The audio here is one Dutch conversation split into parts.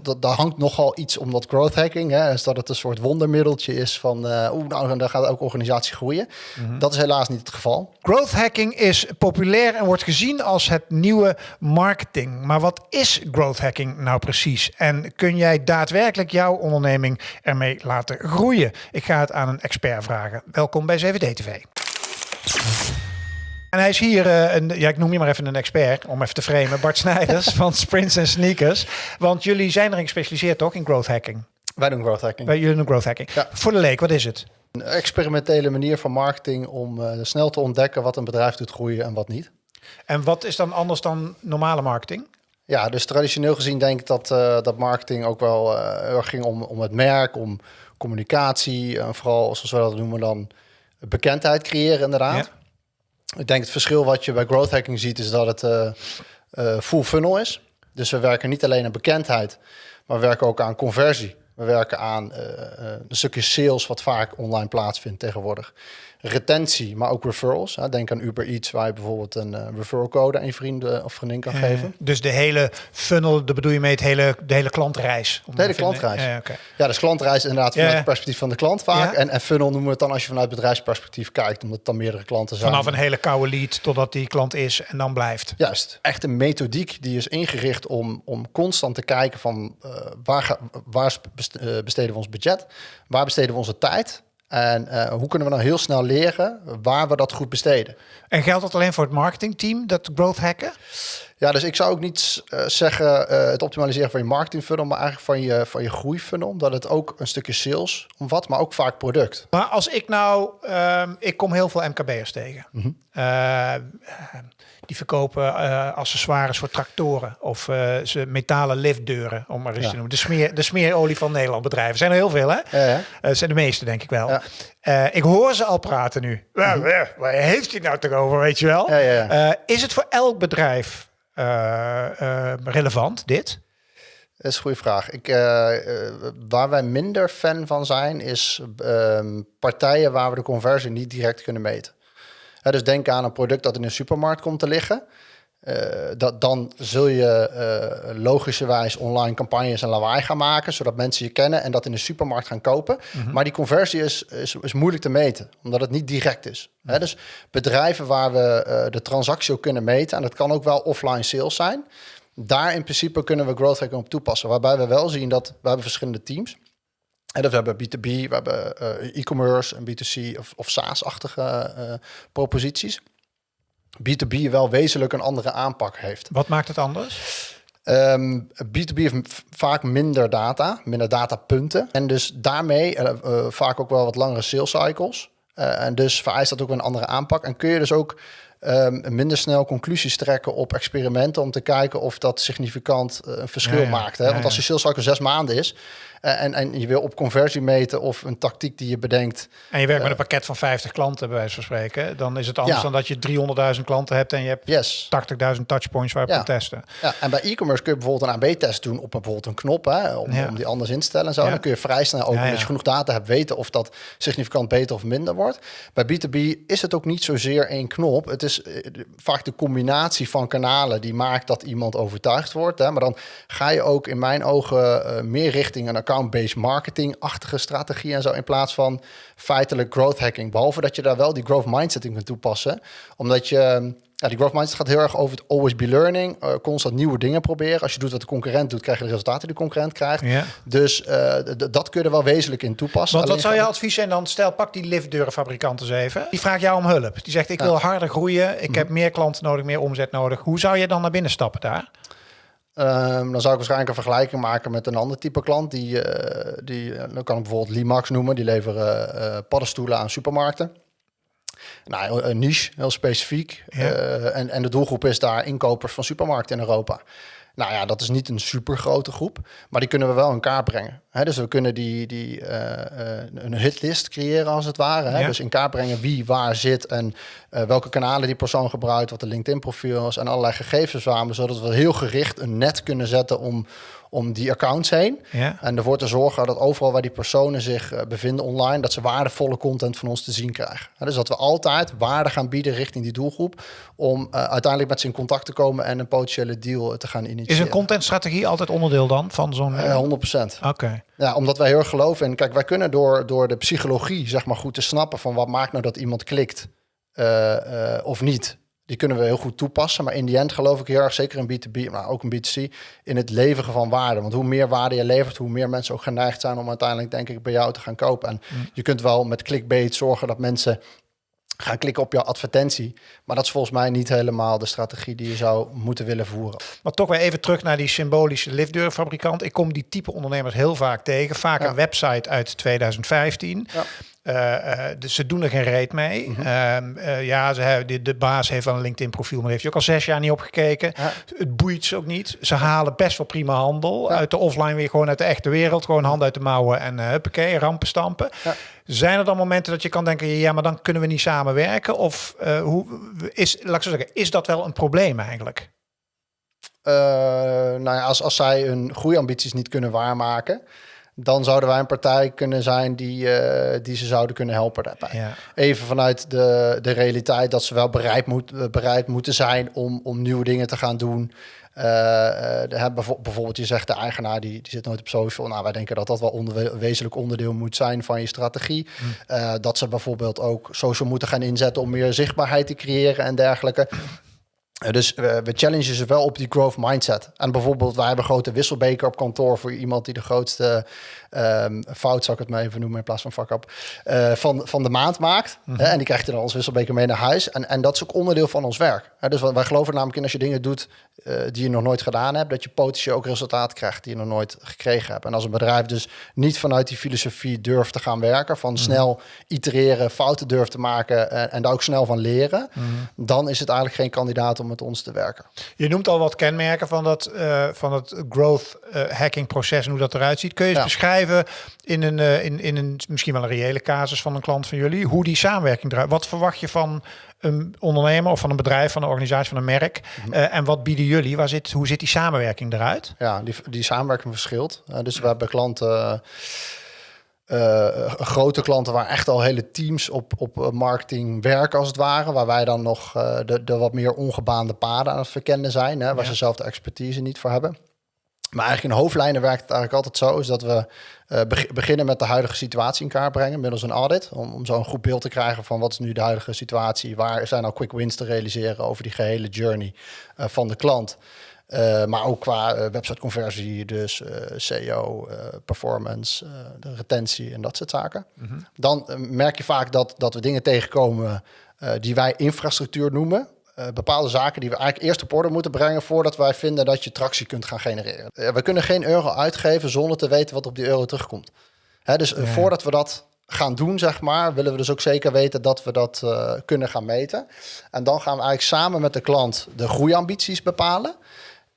Dat, daar hangt nogal iets om dat growth hacking. Hè, is dat het een soort wondermiddeltje is van... Uh, oeh, nou, dan gaat ook organisatie groeien. Mhm. Dat is helaas niet het geval. Growth hacking is populair en wordt gezien als het nieuwe marketing. Maar wat is growth hacking nou precies? En kun jij daadwerkelijk jouw onderneming ermee laten groeien? Ik ga het aan een expert vragen. Welkom bij 7D TV. En hij is hier, uh, een, ja, ik noem je maar even een expert, om even te framen. Bart Snijders van Sprints en Sneakers. Want jullie zijn erin gespecialiseerd toch in growth hacking? Wij doen growth hacking. Wij, jullie doen growth hacking. Ja. Voor de leek, wat is het? Een experimentele manier van marketing om uh, snel te ontdekken wat een bedrijf doet groeien en wat niet. En wat is dan anders dan normale marketing? Ja, dus traditioneel gezien denk ik dat, uh, dat marketing ook wel uh, ging om, om het merk, om communicatie. En vooral, zoals we dat noemen, dan bekendheid creëren inderdaad. Ja. Ik denk het verschil wat je bij growth hacking ziet is dat het uh, uh, full funnel is. Dus we werken niet alleen aan bekendheid, maar we werken ook aan conversie. We werken aan uh, een stukje sales wat vaak online plaatsvindt tegenwoordig. Retentie, maar ook referrals. Hè. Denk aan Uber Eats, waar je bijvoorbeeld een uh, referral code aan je vrienden of vriendin kan geven. dus de hele funnel, daar bedoel je mee het hele, de hele klantreis? De hele klantreis. Ja, okay. ja, dus klantreis inderdaad vanuit het perspectief van de klant vaak. En, en funnel noemen we het dan als je vanuit bedrijfsperspectief kijkt, omdat het dan meerdere klanten zijn. Vanaf een hele koude lead totdat die klant is en dan blijft. Juist. Echt een methodiek die is ingericht om, om constant te kijken van uh, waar, ga, waar besteden we ons budget, waar besteden we onze tijd en uh, hoe kunnen we nou heel snel leren waar we dat goed besteden? En geldt dat alleen voor het marketingteam, dat growth hacken? Ja, dus ik zou ook niet uh, zeggen uh, het optimaliseren van je marketing funnel, maar eigenlijk van je, van je groei funnel. Omdat het ook een stukje sales omvat, maar ook vaak product. Maar als ik nou, um, ik kom heel veel MKB'ers tegen. Mm -hmm. uh, die verkopen accessoires voor tractoren of ze metalen liftdeuren, om maar eens ja. te noemen. De, smeer, de smeerolie van Nederland bedrijven. zijn er heel veel, hè? Ja, ja. Zijn de meeste, denk ik wel. Ik hoor ze al praten nu. Mm -hmm. Waar heeft hij nou toch over, weet je wel? Is het voor elk bedrijf relevant, dit? Dat is een goede vraag. Ik, waar wij minder fan van zijn, is ehm, partijen waar we de conversie niet direct kunnen meten. Ja, dus denk aan een product dat in een supermarkt komt te liggen. Uh, dat, dan zul je uh, logischerwijs online campagnes en lawaai gaan maken, zodat mensen je kennen en dat in de supermarkt gaan kopen. Mm -hmm. Maar die conversie is, is, is, moeilijk te meten, omdat het niet direct is. Mm -hmm. Hè, dus bedrijven waar we uh, de transactie ook kunnen meten, en dat kan ook wel offline sales zijn, daar in principe kunnen we growth hacking op toepassen. Waarbij we wel zien dat we hebben verschillende teams. En dat we hebben B2B, we hebben e-commerce en B2C of, of SaaS-achtige proposities. B2B wel wezenlijk een andere aanpak heeft. Wat maakt het anders? Um, B2B heeft vaak minder data, minder datapunten. En dus daarmee uh, uh, vaak ook wel wat langere sales cycles. Uh, en dus vereist dat ook een andere aanpak. En kun je dus ook um, minder snel conclusies trekken op experimenten... om te kijken of dat significant een verschil ja, ja. maakt. Hè? Want als je sales cycle zes maanden is... Uh, en, en je wil op conversie meten of een tactiek die je bedenkt. En je werkt met een pakket van 50 klanten, bij wijze van spreken. Dan is het anders ja. dan dat je 300.000 klanten hebt en je hebt yes. 80.000 touchpoints waar je ja. kan testen. Ja, en bij e-commerce kun je bijvoorbeeld een AB-test doen op bijvoorbeeld een knop, hè, om, ja. om die anders in te stellen en zo. Dan kun je vrij snel ook, als je genoeg data hebt, weten of dat significant beter of minder wordt. Bij B2B is het ook niet zozeer één knop. Het is uh, vaak de combinatie van kanalen die maakt dat iemand overtuigd wordt. Hè. Maar dan ga je ook in mijn ogen uh, meer richting een account-based marketing-achtige strategie en zo, in plaats van feitelijk growth hacking. Behalve dat je daar wel die growth mindset in kunt toepassen. Omdat je, ja, die growth mindset gaat heel erg over het always be learning, uh, constant nieuwe dingen proberen. Als je doet wat de concurrent doet, krijg je de resultaten die de concurrent krijgt. Ja. Dus uh, dat kun je er wel wezenlijk in toepassen. Want wat zou je advies zijn dan? Stel, pak die liftdeurenfabrikant eens even. Die vraagt jou om hulp. Die zegt, ik wil harder groeien. Ik -hmm. heb meer klanten nodig, meer omzet nodig. Hoe zou je dan naar binnen stappen daar? Um, dan zou ik waarschijnlijk een vergelijking maken met een ander type klant. Die, uh, die dan kan ik bijvoorbeeld Limax noemen. Die leveren uh, paddenstoelen aan supermarkten. Nou, een niche, heel specifiek. Ja. Uh, en, en de doelgroep is daar inkopers van supermarkten in Europa. Nou ja, dat is niet een super grote groep, maar die kunnen we wel in kaart brengen. He, dus we kunnen die, die uh, een hitlist creëren als het ware. Ja. Dus in kaart brengen wie waar zit en uh, welke kanalen die persoon gebruikt, wat de LinkedIn profiel is en allerlei gegevens waren, zodat we heel gericht een net kunnen zetten om om die accounts heen. Ja. En ervoor te zorgen dat overal waar die personen zich eh, bevinden online, dat ze waardevolle content van ons te zien krijgen. Dus dat we altijd waarde gaan bieden richting die doelgroep om eh, uiteindelijk met ze in contact te komen en een potentiële deal te gaan initiëren. Is een contentstrategie altijd onderdeel dan van zo'n... Eh, 100%. Oké. Ja, omdat wij heel erg geloven in. Kijk, wij kunnen door, door de psychologie, zeg maar, goed te snappen van wat maakt nou dat iemand klikt eh, eh, of niet. Die kunnen we heel goed toepassen. Maar in die end geloof ik heel erg, zeker in B2B, maar ook in B2C, in het leveren van waarde. Want hoe meer waarde je levert, hoe meer mensen ook geneigd zijn om uiteindelijk, denk ik, bij jou te gaan kopen. En je kunt wel met clickbait zorgen dat mensen gaan klikken op jouw advertentie. Maar dat is volgens mij niet helemaal de strategie die je zou moeten willen voeren. Maar toch weer even terug naar die symbolische liftdeurfabrikant. Ik kom die type ondernemers heel vaak tegen. Vaak Ja. een website uit 2015. Ja. Eh, eh, dus ze doen er geen reet mee. Mhm. Ehm, eh, ja, ze hebben, de, de baas heeft wel een LinkedIn profiel, maar heeft hij ook al zes jaar niet opgekeken. Ja. Het boeit ze ook niet. Ze halen best wel prima handel Ja. uit de offline weer gewoon uit de echte wereld. Gewoon hand uit de mouwen en uh, huppakee, rampen stampen. Ja. Zijn er dan momenten dat je kan denken, ja, maar dan kunnen we niet samenwerken? Of hoe is, laat ik zo zeggen, is dat wel een probleem eigenlijk? Nou ja, als, als zij hun groeiambities niet kunnen waarmaken, dan zouden wij een partij kunnen zijn die, eh, die ze zouden kunnen helpen daarbij. Ja. Even vanuit de, de realiteit dat ze wel bereid, moet, eh, bereid moeten zijn om, om nieuwe dingen te gaan doen. Eh, de, bijvoorbeeld, je zegt de eigenaar die, die zit nooit op social. Nou, wij denken dat dat wel onder, wezenlijk onderdeel moet zijn van je strategie. Eh, dat ze bijvoorbeeld ook social moeten gaan inzetten om meer zichtbaarheid te creëren en dergelijke. Eh, Dus eh, we challengen ze wel op die growth mindset. En bijvoorbeeld, wij hebben een grote wisselbeker op kantoor voor iemand die de grootste ehm, fout, zou ik het maar even noemen in plaats van fuck up, eh, van, van de maand maakt. Hè, en die krijgt hij dan als wisselbeker mee naar huis. En, en dat is ook onderdeel van ons werk. Hè, dus wij geloven namelijk in als je dingen doet eh, die je nog nooit gedaan hebt, dat je potentieel ook resultaat krijgt die je nog nooit gekregen hebt. En als een bedrijf dus niet vanuit die filosofie durft te gaan werken, van snel itereren, fouten durft te maken en, en daar ook snel van leren, dan is het eigenlijk geen kandidaat om met ons te werken. Je noemt al wat kenmerken van dat, eh, van het growth eh, hacking proces en hoe dat eruit ziet. Kun je eens Ja. beschrijven in een, eh, in, in een misschien wel een reële casus van een klant van jullie, hoe die samenwerking eruit? Wat verwacht je van een ondernemer of van een bedrijf, van een organisatie, van een merk? Eh, en wat bieden jullie? Waar zit, hoe zit die samenwerking eruit? Ja, die, die samenwerking verschilt. Uh, dus we hebben klanten, uh, grote klanten waar echt al hele teams op, op marketing werken als het ware. Waar wij dan nog uh, de, de wat meer ongebaande paden aan het verkennen zijn. Hè, waar ja. ze zelf de expertise niet voor hebben. Maar eigenlijk in hoofdlijnen werkt het eigenlijk altijd zo, is dat we uh, beginnen met de huidige situatie in kaart brengen middels een audit. Om, om zo een goed beeld te krijgen van wat is nu de huidige situatie, waar zijn nou quick wins te realiseren over die gehele journey uh, van de klant. Uh, maar ook qua uh, websiteconversie, dus uh, SEO, performance, de retentie en dat soort zaken. Mm -hmm. Dan merk je vaak dat, dat we dingen tegenkomen die wij infrastructuur noemen. Uh, bepaalde zaken die we eigenlijk eerst op orde moeten brengen voordat wij vinden dat je tractie kunt gaan genereren. Uh, we kunnen geen euro uitgeven zonder te weten wat op die euro terugkomt. Hè, dus ja. voordat we dat gaan doen, zeg maar, willen we dus ook zeker weten dat we dat eh, kunnen gaan meten. En dan gaan we eigenlijk samen met de klant de groeiambities bepalen.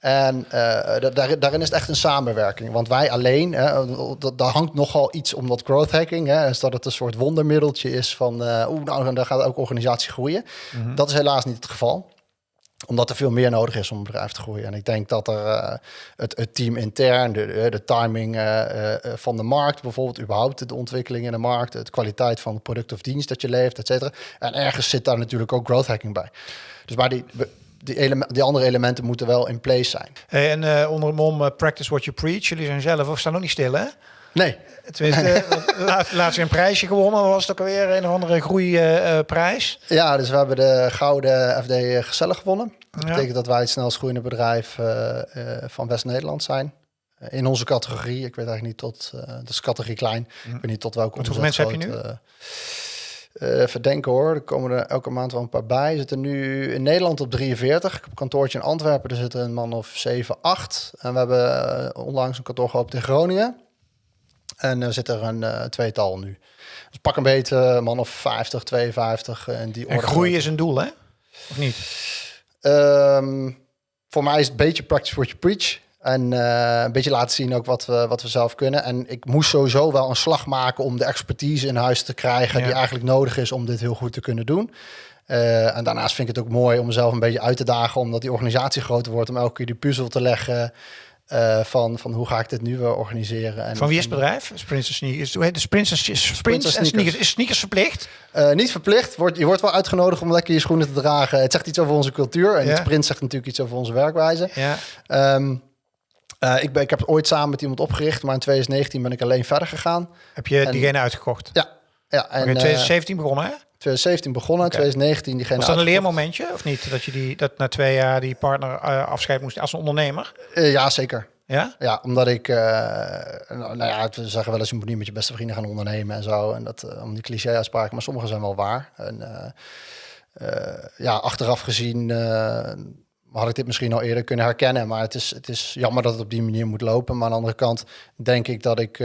En uh, daar, daarin is het echt een samenwerking. Want wij alleen, hè, daar hangt nogal iets om dat growth hacking. Hè, is dat het een soort wondermiddeltje is van... Uh, oeh, nou, dan gaat ook organisatie groeien. Mm -hmm. Dat is helaas niet het geval omdat er veel meer nodig is om een bedrijf te groeien. En ik denk dat er uh, het, het, team intern, de, de timing uh, uh, van de markt, bijvoorbeeld überhaupt de ontwikkeling in de markt, de kwaliteit van het product of dienst dat je levert, et cetera. En ergens zit daar natuurlijk ook growth hacking bij. Dus maar die, die, element, die andere elementen moeten wel in place zijn. Hey, en uh, onder de mom uh, practice what you preach. Jullie zijn zelf of staan ook niet stil, hè? Nee. Tenminste, laatst, laatst een prijsje gewonnen. Was het ook alweer een of andere groeiprijs? Ja, dus we hebben de gouden FD Gezellig gewonnen. Dat ja. betekent dat wij het snelst groeiende bedrijf van West-Nederland zijn. In onze categorie. Ik weet eigenlijk niet tot... is categorie klein. Mm. Ik weet niet tot welke Hoeveel mensen heb je nu? Uh, even denken hoor, er komen er elke maand wel een paar bij. We zitten nu in Nederland op 43. Ik heb een kantoortje in Antwerpen, er zitten een man of 7, 8. En we hebben uh, onlangs een kantoor geopend in Groningen. En er zit er een uh, tweetal nu. Dus pak een beetje man of 50, 52 en die En groei is een doel, hè? Of niet? Um, voor mij is het een beetje practice what you preach. En uh, een beetje laten zien ook wat we, wat we zelf kunnen. En ik moest sowieso wel een slag maken om de expertise in huis te krijgen... Ja. die eigenlijk nodig is om dit heel goed te kunnen doen. Uh, en daarnaast vind ik het ook mooi om mezelf een beetje uit te dagen... omdat die organisatie groter wordt, om elke keer die puzzel te leggen... Uh, van, van hoe ga ik dit nu uh, organiseren. En, van wie is het bedrijf? Sprints Sneakers. Hoe heet de Sprints, Sprints, Sprints en Sneakers. Is sneakers verplicht? Uh, niet verplicht. Wordt, je wordt wel uitgenodigd om lekker je schoenen te dragen. Het zegt iets over onze cultuur. En ja. Sprint zegt natuurlijk iets over onze werkwijze. Ja. Um, ik, ben, ik heb het ooit samen met iemand opgericht, maar in 2019 ben ik alleen verder gegaan. Heb je en, diegene uitgekocht? Ja. ja en, okay, 2017 begonnen, hè? 2017 begonnen, okay. 2019 diegene. Was dat een leermomentje of niet? Dat je die dat na twee jaar die partner uh, afscheid moest als een ondernemer? Ja, zeker. Ja? Ja, omdat ik, uh, nou, nou, ja, we zeggen wel eens, je moet niet met je beste vrienden gaan ondernemen en zo. En dat, om die cliché uitspraken, maar sommige zijn wel waar. En ja, achteraf gezien had ik dit misschien al eerder kunnen herkennen. Maar het is, het is jammer dat het op die manier moet lopen. Maar aan de andere kant denk ik dat ik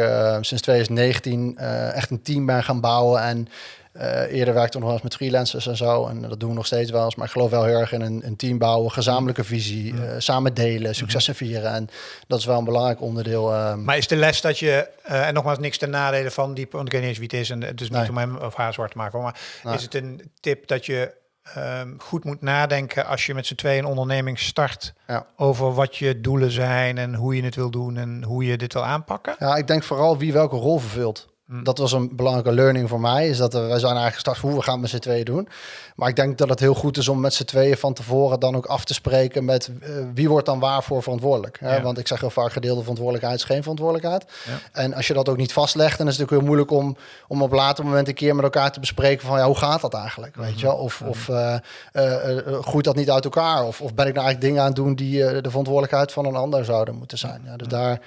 sinds 2019 echt een team ben gaan bouwen. En uh, eerder werkte ik nog wel eens met freelancers en zo. En dat doen we nog steeds wel eens. Maar ik geloof wel heel erg in een, een team bouwen, gezamenlijke visie, uh, samen delen, successen vieren. En dat is wel een belangrijk onderdeel. Uh, maar is de les dat je, eh, en nogmaals niks ten nadele van die, want ik weet niet eens wie het is. En het is niet nee. om hem of haar zwart te maken. Maar nee. is het een tip dat je um, goed moet nadenken als je met z'n tweeën een onderneming start ja. over wat je doelen zijn en hoe je het wil doen en hoe je dit wil aanpakken? Ja, ik denk vooral wie welke rol vervult. Hm. Dat was een belangrijke learning voor mij. Is dat we, zijn eigenlijk gestart hoe we gaan met z'n tweeën doen. Maar ik denk dat het heel goed is om met z'n tweeën van tevoren dan ook af te spreken met uh, wie wordt dan waarvoor verantwoordelijk. Hè? Ja. Want ik zeg heel vaak gedeelde verantwoordelijkheid is geen verantwoordelijkheid. Ja. En als je dat ook niet vastlegt, dan is het natuurlijk heel moeilijk om, om op later moment een keer met elkaar te bespreken van ja, hoe gaat dat eigenlijk? Weet je? Of, of uh, uh, groeit dat niet uit elkaar? Of, of ben ik nou eigenlijk dingen aan het doen die de verantwoordelijkheid van een ander zouden moeten zijn? Ja, dus daar.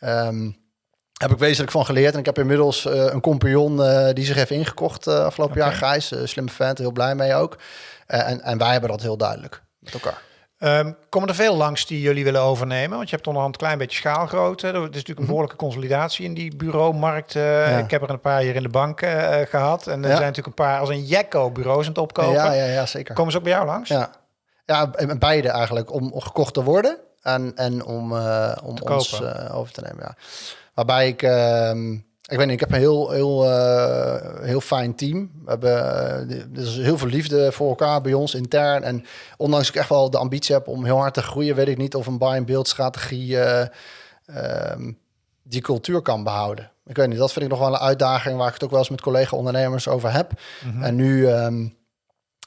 Um, heb ik wezenlijk van geleerd. En ik heb inmiddels uh, een compagnon uh, die zich heeft ingekocht uh, afgelopen okay. jaar. Gijs, slimme vent, heel blij mee ook. en, en wij hebben dat heel duidelijk met elkaar. Um, komen er veel langs die jullie willen overnemen? Want je hebt onderhand een klein beetje schaalgrootte. Er is natuurlijk een behoorlijke consolidatie in die bureaumarkt. Ja. Ik heb er een paar hier in de bank gehad. En er ja. zijn natuurlijk een paar als een Jekko bureaus aan het opkopen. Ja, ja, ja, zeker. Komen ze ook bij jou langs? Ja, ja beide eigenlijk. Om gekocht te worden en, en om, om ons over te nemen, ja. Waarbij ik, uh, ik weet niet, ik heb een heel, heel, uh, heel fijn team. We hebben er is heel veel liefde voor elkaar bij ons intern. En ondanks ik echt wel de ambitie heb om heel hard te groeien, weet ik niet of een buy-and-build strategie uh, die cultuur kan behouden. Ik weet niet, dat vind ik nog wel een uitdaging waar ik het ook wel eens met collega-ondernemers over heb. Mhm. En nu um,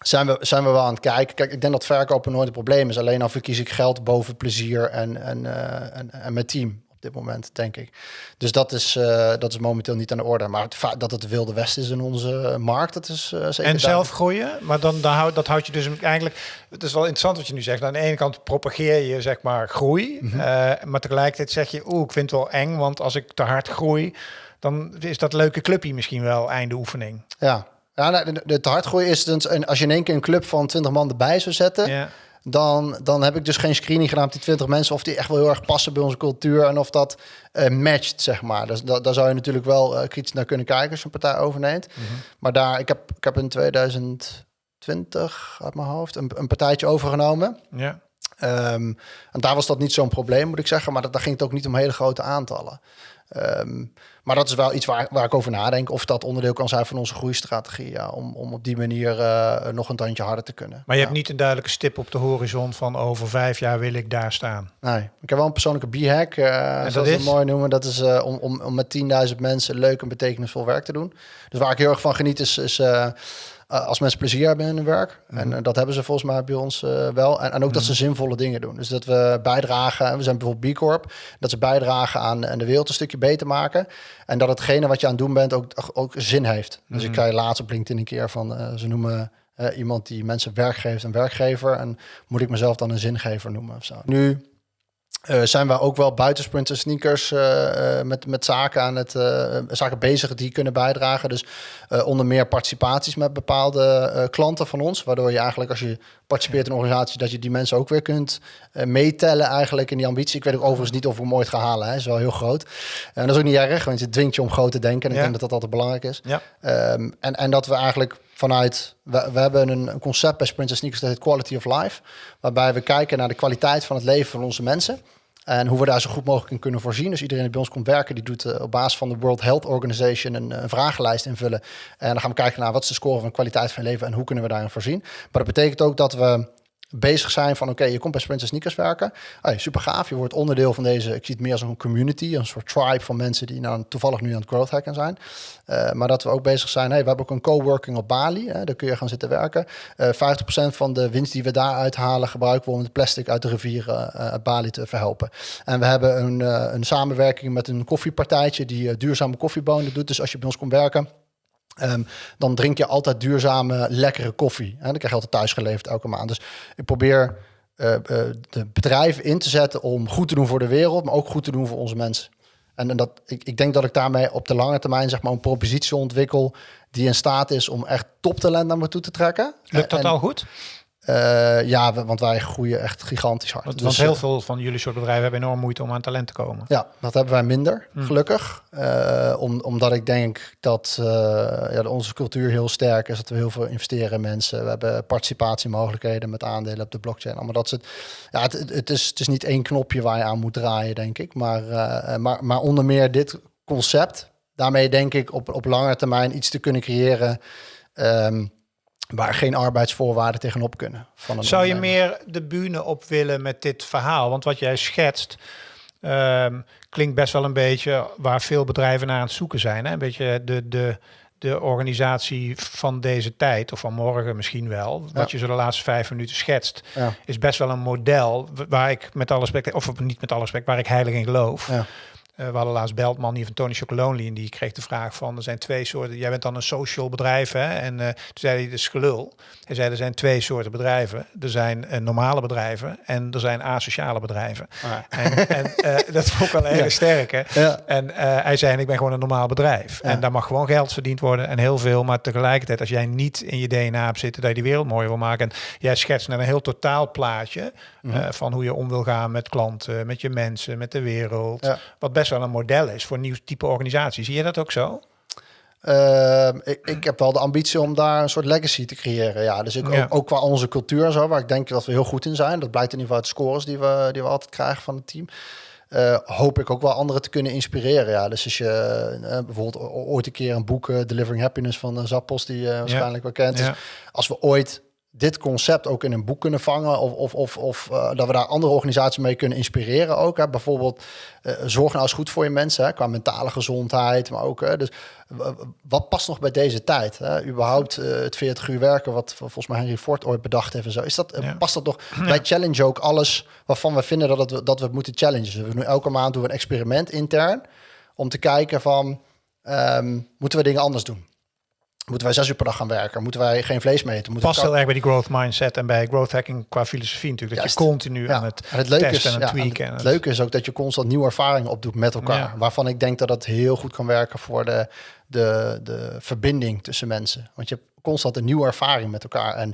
zijn, we, zijn we wel aan het kijken. Kijk, ik denk dat verkopen nooit een probleem is. Alleen al verkies ik geld boven plezier en, en, en, en mijn team op dit moment, denk ik. Dus dat is, uh, dat is momenteel niet aan de orde. Maar het dat het de wilde west is in onze markt, dat is uh, zeker. En zelf groeien, maar dan, dan houd, dat houdt je dus eigenlijk. Het is wel interessant wat je nu zegt. Aan de ene kant propageer je zeg maar groei, Mhm. mm -hmm. uh, maar tegelijkertijd zeg je, oeh, ik vind het wel eng, want als ik te hard groei, dan is dat leuke clubje misschien wel einde oefening. Ja. Ja, de, de te hard groeien is dus, en als je in één keer een club van 20 man erbij zou zetten, ja dan, dan heb ik dus geen screening gedaan op die 20 mensen of die echt wel heel erg passen bij onze cultuur en of dat uh, matcht, zeg maar. Dus da, daar zou je natuurlijk wel uh, kritisch naar kunnen kijken als je een partij overneemt. Mm -hmm. Maar daar, ik heb, ik heb in 2020 uit mijn hoofd een, een partijtje overgenomen. Ja. Um, en daar was dat niet zo'n probleem, moet ik zeggen. Maar dat, daar ging het ook niet om hele grote aantallen. Um, maar dat is wel iets waar, waar ik over nadenk. Of dat onderdeel kan zijn van onze groeistrategie. Ja, om, om op die manier uh, nog een tandje harder te kunnen. Maar je ja. hebt niet een duidelijke stip op de horizon van over vijf jaar wil ik daar staan. Nee, ik heb wel een persoonlijke b-hack. Uh, zoals dat het mooi noemen. Dat is uh, om, om, om met 10.000 mensen leuk en betekenisvol werk te doen. Dus waar ik heel erg van geniet is... is uh, uh, als mensen plezier hebben in hun werk. Mm. En uh, dat hebben ze volgens mij bij ons uh, wel. En, en ook mm. dat ze zinvolle dingen doen. Dus dat we bijdragen. We zijn bijvoorbeeld B Corp. Dat ze bijdragen aan, aan de wereld een stukje beter maken. En dat hetgene wat je aan het doen bent ook, ook zin heeft. Dus Mm. ik zei laatst op LinkedIn een keer van... ze noemen uh, iemand die mensen werk geeft een werkgever. En moet ik mezelf dan een zingever noemen of zo. Nu... Uh, zijn we ook wel buiten Sprinter Sneakers uh, uh, met, met zaken aan het zaken bezig die kunnen bijdragen. Dus onder meer participaties met bepaalde klanten van ons. Waardoor je eigenlijk als je participeert in een organisatie, dat je die mensen ook weer kunt meetellen eigenlijk in die ambitie. Ik weet ook overigens niet of we hem ooit gaan halen. Hè. Is wel heel groot. En dat is ook niet erg, want het dwingt je om groot te denken. En ja. ik denk dat dat altijd belangrijk is. Ja. Um, en, en dat we eigenlijk vanuit, we, hebben een, concept bij Sprinter Sneakers dat heet Quality of Life. Waarbij we kijken naar de kwaliteit van het leven van onze mensen. En hoe we daar zo goed mogelijk in kunnen voorzien. Dus iedereen die bij ons komt werken, die doet uh, op basis van de World Health Organization een, een, vragenlijst invullen. En dan gaan we kijken naar wat is de score van kwaliteit van leven en hoe kunnen we daarin voorzien. Maar dat betekent ook dat we bezig zijn van oké, je komt bij Sprinter Sneakers werken. Hey, super gaaf, je wordt onderdeel van deze, ik zie het meer als een community, een soort tribe van mensen die nou toevallig nu aan het growth hacken zijn. Uh, maar dat we ook bezig zijn, hey, we hebben ook een coworking op Bali, hè, daar kun je gaan zitten werken. Uh, 50% van de winst die we daar uithalen gebruiken we om het plastic uit de rivieren uh, Bali te verhelpen. En we hebben een, een samenwerking met een koffiepartijtje die duurzame koffiebonen doet. Dus als je bij ons komt werken, Um, dan drink je altijd duurzame, lekkere koffie. En dan krijg je altijd thuis geleverd elke maand. Dus ik probeer uh, uh, de bedrijven in te zetten om goed te doen voor de wereld, maar ook goed te doen voor onze mensen. En, en dat, ik, ik denk dat ik daarmee op de lange termijn zeg maar, een propositie ontwikkel die in staat is om echt toptalent naar me toe te trekken. Lukt dat en, al goed? Uh, ja, want wij groeien echt gigantisch hard. Want, dus, heel veel van jullie soort bedrijven hebben enorm moeite om aan talent te komen. Ja, dat hebben wij minder, hmm. gelukkig. Uh, om, omdat ik denk dat uh, ja, onze cultuur heel sterk is. Dat we heel veel investeren in mensen. We hebben participatiemogelijkheden met aandelen op de blockchain. Allemaal dat soort. Ja, het, het, is, het is niet één knopje waar je aan moet draaien, denk ik. Maar, maar, maar onder meer dit concept. Daarmee denk ik op, op lange termijn iets te kunnen creëren. Um, waar geen arbeidsvoorwaarden tegenop kunnen. Van een Zou je meer de bühne op willen met dit verhaal? Want wat jij schetst um, klinkt best wel een beetje waar veel bedrijven naar aan het zoeken zijn. Hè? Een beetje de, de, de organisatie van deze tijd, of van morgen misschien wel. Wat ja. je zo de laatste vijf minuten schetst, ja. is best wel een model waar ik met alle respect, of niet met alle respect, waar ik heilig in geloof. Ja. Uh, we hadden laatst Beltman hier van Tony Chocolonely en die kreeg de vraag van er zijn twee soorten. Jij bent dan een social bedrijf hè? En uh, toen zei hij de gelul. Hij zei er zijn twee soorten bedrijven. Er zijn uh, normale bedrijven en er zijn asociale bedrijven. Ah. En, en dat vond ik wel heel ja. sterk. Hè? Ja. En hij zei en ik ben gewoon een normaal bedrijf. Ja. En daar mag gewoon geld verdiend worden en heel veel. Maar tegelijkertijd als jij niet in je DNA hebt zitten dat je die wereld mooier wil maken. En jij schetst naar een heel totaal plaatje mm -hmm. van hoe je om wil gaan met klanten, met je mensen, met de wereld. Wat best wel een model is voor een nieuw type organisatie. Zie je dat ook zo? Uh, ik, ik, heb wel de ambitie om daar een soort legacy te creëren. Ja, dus ik, ja. Ook, ook, qua onze cultuur en zo, waar ik denk dat we heel goed in zijn. Dat blijkt in ieder geval uit de scores die we, die we altijd krijgen van het team. Uh, hoop ik ook wel anderen te kunnen inspireren. Ja, dus als je uh, bijvoorbeeld ooit een keer een boek uh, Delivering Happiness van Zappos, die je waarschijnlijk ja. wel kent. Dus als we ooit dit concept ook in een boek kunnen vangen. Of, of, of, of uh, dat we daar andere organisaties mee kunnen inspireren ook. Hè. Bijvoorbeeld, uh, zorg nou eens goed voor je mensen. Hè, qua mentale gezondheid. Maar ook, hè, dus wat past nog bij deze tijd? Hè? Überhaupt uh, het 40 uur werken, wat volgens mij Henry Ford ooit bedacht heeft. En zo. Is dat, ja. Past dat nog? Ja. Wij challenge ook alles waarvan we vinden dat, het, dat we het moeten challengen. Dus we doen elke maand doen we een experiment intern. Om te kijken van, um, moeten we dingen anders doen? Moeten wij zes uur per dag gaan werken? Moeten wij geen vlees meten? Moeten Past heel erg bij die growth mindset en bij growth hacking qua filosofie natuurlijk. Dat je continu ja. aan het, het leuke testen is, en ja, tweaken. En het, het leuke is ook dat je constant nieuwe ervaringen opdoet met elkaar. Waarvan ik denk dat het heel goed kan werken voor de, de, de verbinding tussen mensen. Want je hebt constant een nieuwe ervaring met elkaar. En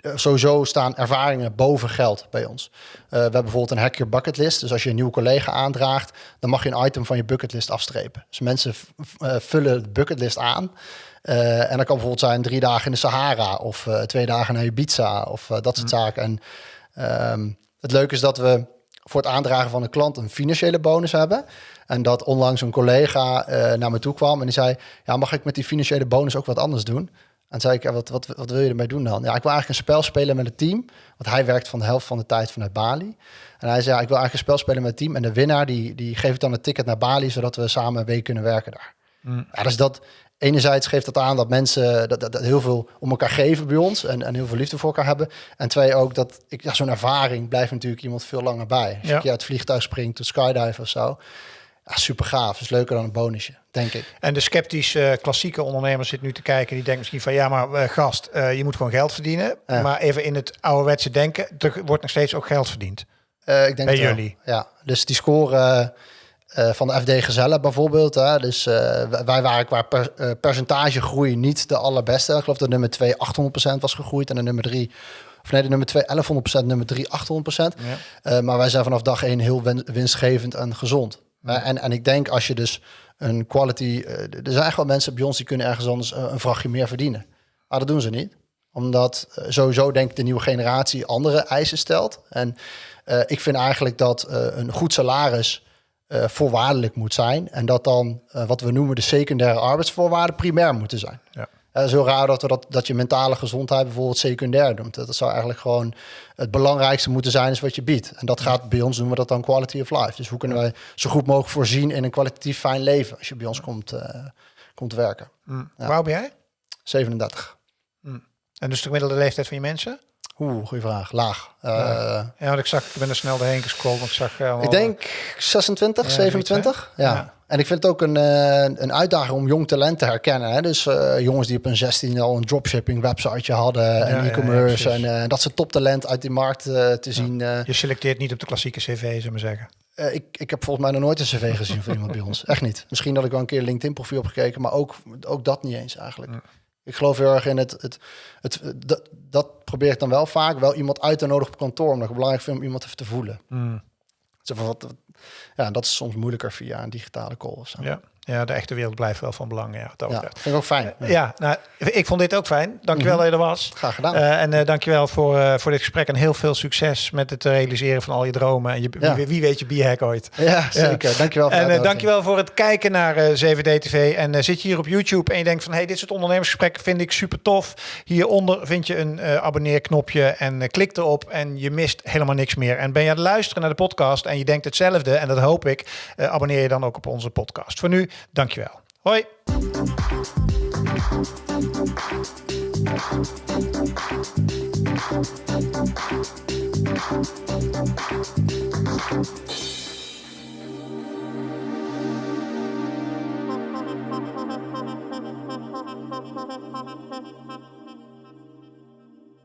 uh, sowieso staan ervaringen boven geld bij ons. Uh, we hebben bijvoorbeeld een hack your bucketlist. Dus als je een nieuwe collega aandraagt, dan mag je een item van je bucketlist afstrepen. Dus mensen uh, vullen de bucketlist aan. Uh, en dat kan bijvoorbeeld zijn drie dagen in de Sahara of twee dagen naar Ibiza of dat soort mm. zaken. En um, het leuke is dat we voor het aandragen van een klant een financiële bonus hebben. En dat onlangs een collega naar me toe kwam en die zei: Ja, mag ik met die financiële bonus ook wat anders doen? En zei ik, ja, wat, wat, wat wil je ermee doen dan? Ja, ik wil eigenlijk een spel spelen met het team. Want hij werkt van de helft van de tijd vanuit Bali. En hij zei, ja, ik wil eigenlijk een spel spelen met het team. En de winnaar, die, die geeft dan een ticket naar Bali, zodat we samen een week kunnen werken daar. Mm. Ja, dus dat, enerzijds geeft dat aan dat mensen dat, dat, dat, heel veel om elkaar geven bij ons en, en heel veel liefde voor elkaar hebben. En twee ook dat ik ja, zo'n ervaring blijft natuurlijk iemand veel langer bij. Als ja. je uit het vliegtuig springt tot skydive of zo. Ja, super gaaf. is leuker dan een bonusje, denk ik. En de sceptische klassieke ondernemers zit nu te kijken. Die denken misschien van ja, maar uh, gast, uh, je moet gewoon geld verdienen. Ja. Maar even in het ouderwetse denken, er wordt nog steeds ook geld verdiend. Uh, ik denk bij jullie. Ja, dus die score van de FD Gezellen bijvoorbeeld. Hè. Dus wij waren qua per, percentage groei niet de allerbeste. Ik geloof dat nummer 2 800% was gegroeid en de nummer 3 of nee, de nummer 2 1100%, nummer 3 800%. Ja. maar wij zijn vanaf dag 1 heel winstgevend en gezond. En, en ik denk als je dus een quality... er zijn echt wel mensen bij ons die kunnen ergens anders een vrachtje meer verdienen. Maar dat doen ze niet. Omdat sowieso denk ik de nieuwe generatie andere eisen stelt. En ik vind eigenlijk dat een goed salaris voorwaardelijk moet zijn. En dat dan wat we noemen de secundaire arbeidsvoorwaarden primair moeten zijn. Ja. Is heel raar dat, we dat, dat je mentale gezondheid bijvoorbeeld secundair noemt. Dat zou eigenlijk gewoon het belangrijkste moeten zijn is wat je biedt. En dat gaat bij ons, noemen we dat dan quality of life. Dus hoe kunnen wij zo goed mogelijk voorzien in een kwalitatief fijn leven als je bij ons komt, uh, komt werken. Mm. Ja. Oud ben jij? 37. Mm. En dus de gemiddelde leeftijd van je mensen? Oeh, goede vraag. Laag. Uh, ja, want ik zag, ik ben er snel doorheen gescrollt. Ik zag. Uh, ik denk 26, ja, 27. ja. ja. En ik vind het ook een, uh, een uitdaging om jong talent te herkennen. Hè? Dus jongens die op een 16 al een dropshipping websiteje hadden en e-commerce en dat soort toptalent uit die markt te zien. Je selecteert niet op de klassieke cv, zullen we zeggen. ik, ik heb volgens mij nog nooit een cv gezien van iemand bij ons. Echt niet. Misschien dat ik wel een keer LinkedIn profiel heb gekeken, maar ook, ook dat niet eens eigenlijk. Ik geloof heel erg in het, het, het, dat, dat probeer ik dan wel vaak, wel iemand uit te nodigen op kantoor, omdat ik belangrijk vind om iemand even te voelen. Mm. wat, ja, dat is soms moeilijker via een digitale call. Of zo. Ja. Ja, de echte wereld blijft wel van belang. Ja, dat ja, vind ik ook fijn. Ja, ja nou, ik vond dit ook fijn. Dankjewel mm -hmm. dat je er was. Graag gedaan. Uh, en uh, dankjewel voor, uh, voor dit gesprek en heel veel succes met het realiseren van al je dromen. En je, ja. wie, wie, weet je bierhack ooit. Ja, zeker. Dankjewel voor En dankjewel voor het kijken naar 7D TV. En zit je hier op YouTube en je denkt van... hey, dit soort ondernemersgesprekken vind ik super tof. Hieronder vind je een abonneerknopje en klik erop en je mist helemaal niks meer. En ben je aan het luisteren naar de podcast en je denkt hetzelfde... en dat hoop ik, abonneer je dan ook op onze podcast. Voor nu, dankjewel. Hoi!